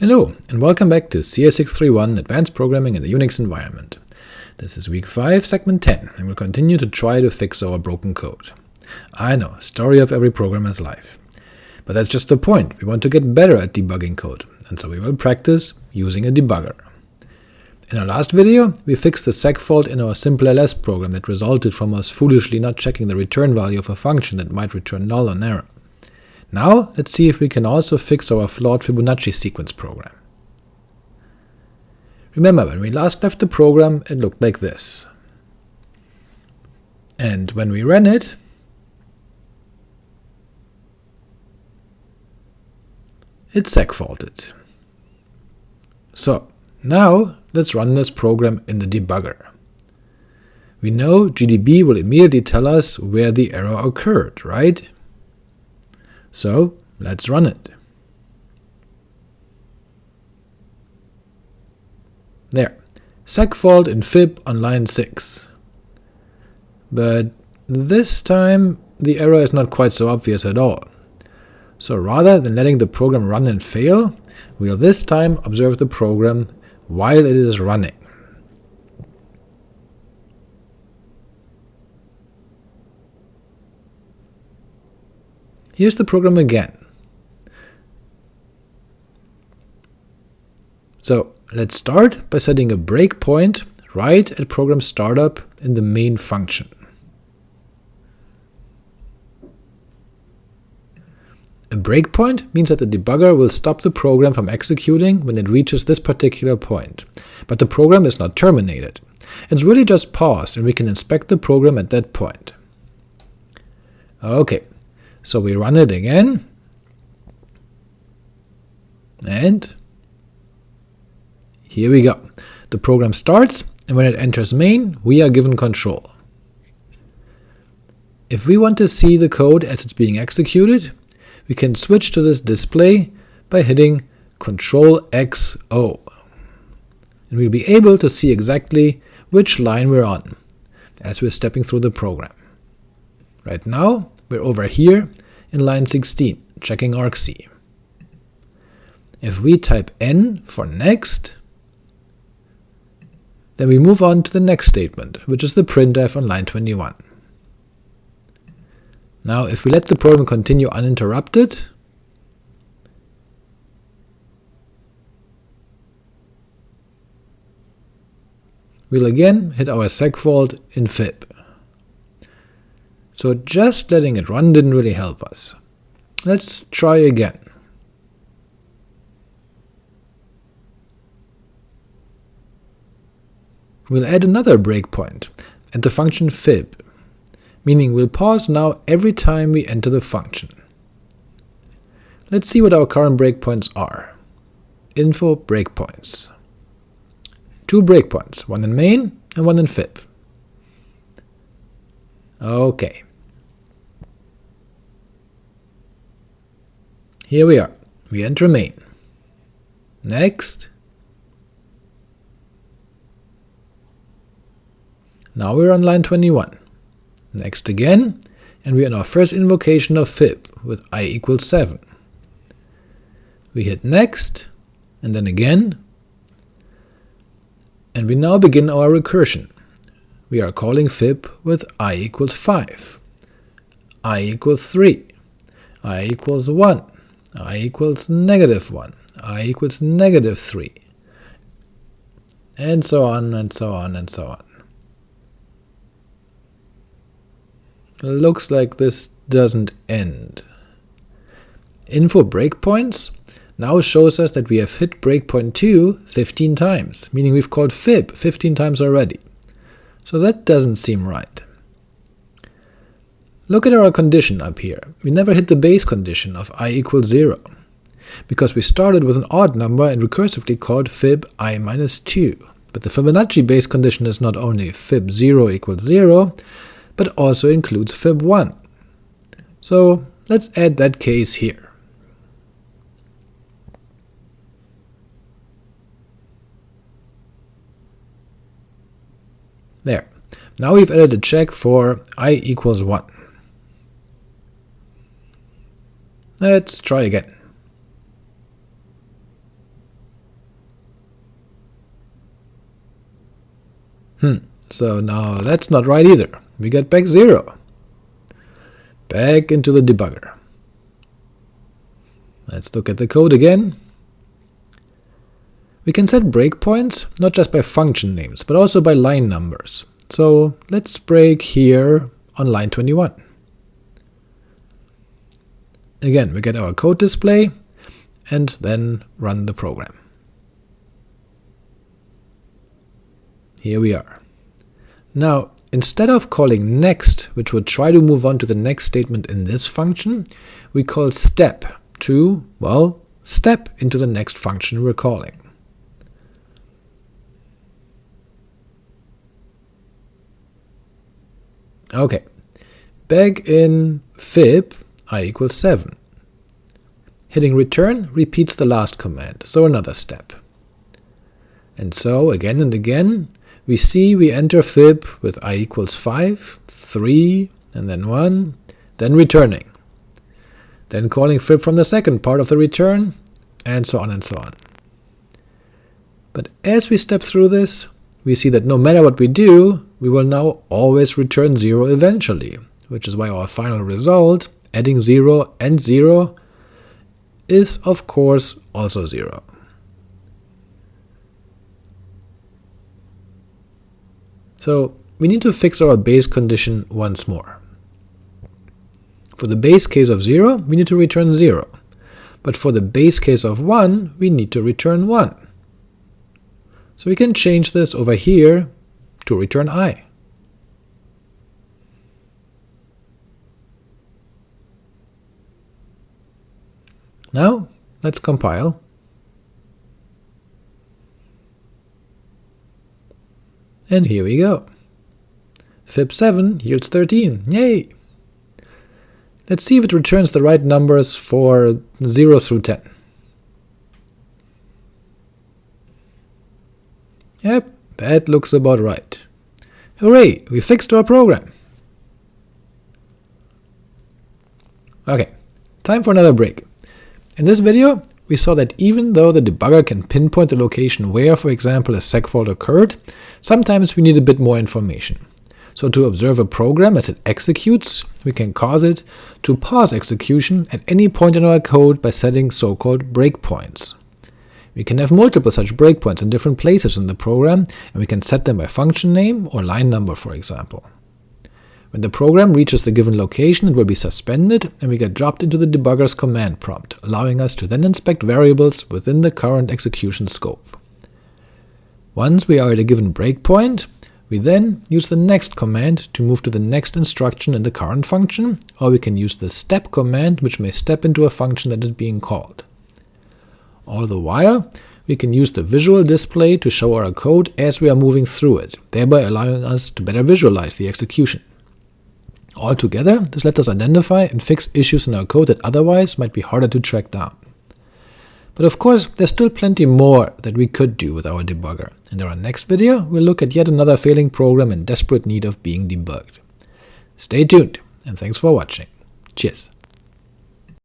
Hello, and welcome back to CS631 Advanced Programming in the Unix Environment. This is week 5, segment 10, and we'll continue to try to fix our broken code. I know, story of every programmer's life. But that's just the point, we want to get better at debugging code, and so we will practice using a debugger. In our last video, we fixed the seg fault in our simple ls program that resulted from us foolishly not checking the return value of a function that might return null on error. Now let's see if we can also fix our flawed Fibonacci sequence program. Remember, when we last left the program, it looked like this. And when we ran it, it segfaulted. So, now let's run this program in the debugger. We know GDB will immediately tell us where the error occurred, right? So let's run it. There, segfault in fib on line 6. But this time the error is not quite so obvious at all. So rather than letting the program run and fail, we'll this time observe the program while it is running. Here's the program again. So let's start by setting a breakpoint right at program startup in the main function. A breakpoint means that the debugger will stop the program from executing when it reaches this particular point, but the program is not terminated. It's really just paused, and we can inspect the program at that point. Ok, so we run it again, and here we go. The program starts, and when it enters main, we are given control. If we want to see the code as it's being executed, we can switch to this display by hitting Ctrl X O, and we'll be able to see exactly which line we're on as we're stepping through the program. Right now, we're over here in line 16, checking argc. If we type n for next, then we move on to the next statement, which is the printf on line 21. Now if we let the program continue uninterrupted, we'll again hit our segfault in fib so just letting it run didn't really help us. Let's try again. We'll add another breakpoint at the function fib, meaning we'll pause now every time we enter the function. Let's see what our current breakpoints are. Info breakpoints. Two breakpoints, one in main and one in fib. Okay. Here we are. We enter main. Next. Now we're on line 21. Next again, and we're in our first invocation of fib with i equals 7. We hit next, and then again, and we now begin our recursion. We are calling fib with i equals 5, i equals 3, i equals 1, i equals negative 1, i equals negative 3, and so on and so on and so on. Looks like this doesn't end. Info breakpoints now shows us that we have hit breakpoint 2 15 times, meaning we've called fib 15 times already. So that doesn't seem right. Look at our condition up here. We never hit the base condition of i equals 0, because we started with an odd number and recursively called fib i minus 2. But the Fibonacci base condition is not only fib 0 equals 0, but also includes fib 1. So let's add that case here. There. Now we've added a check for i equals 1. Let's try again. Hmm, so now that's not right either. We get back 0. Back into the debugger. Let's look at the code again. We can set breakpoints, not just by function names, but also by line numbers. So let's break here on line 21. Again, we get our code display, and then run the program. Here we are. Now, instead of calling next, which would try to move on to the next statement in this function, we call step to, well, step into the next function we're calling. Okay, back in fib i equals 7. Hitting return repeats the last command, so another step. And so, again and again, we see we enter fib with i equals 5, 3, and then 1, then returning, then calling fib from the second part of the return, and so on and so on. But as we step through this, we see that no matter what we do, we will now always return 0 eventually, which is why our final result, adding 0 and 0, is of course also 0. So we need to fix our base condition once more. For the base case of 0, we need to return 0, but for the base case of 1, we need to return 1. So we can change this over here to return i. Now let's compile. And here we go. fib7 yields 13, yay! Let's see if it returns the right numbers for 0 through 10. Yep, that looks about right. Hooray, we fixed our program! Ok, time for another break. In this video, we saw that even though the debugger can pinpoint the location where, for example, a segfault occurred, sometimes we need a bit more information. So to observe a program as it executes, we can cause it to pause execution at any point in our code by setting so-called breakpoints. We can have multiple such breakpoints in different places in the program, and we can set them by function name or line number, for example. When the program reaches the given location, it will be suspended, and we get dropped into the debugger's command prompt, allowing us to then inspect variables within the current execution scope. Once we are at a given breakpoint, we then use the next command to move to the next instruction in the current function, or we can use the step command, which may step into a function that is being called. All the while, we can use the visual display to show our code as we are moving through it, thereby allowing us to better visualize the execution. Altogether, this lets us identify and fix issues in our code that otherwise might be harder to track down. But of course, there's still plenty more that we could do with our debugger, and in our next video we'll look at yet another failing program in desperate need of being debugged. Stay tuned, and thanks for watching. Cheers!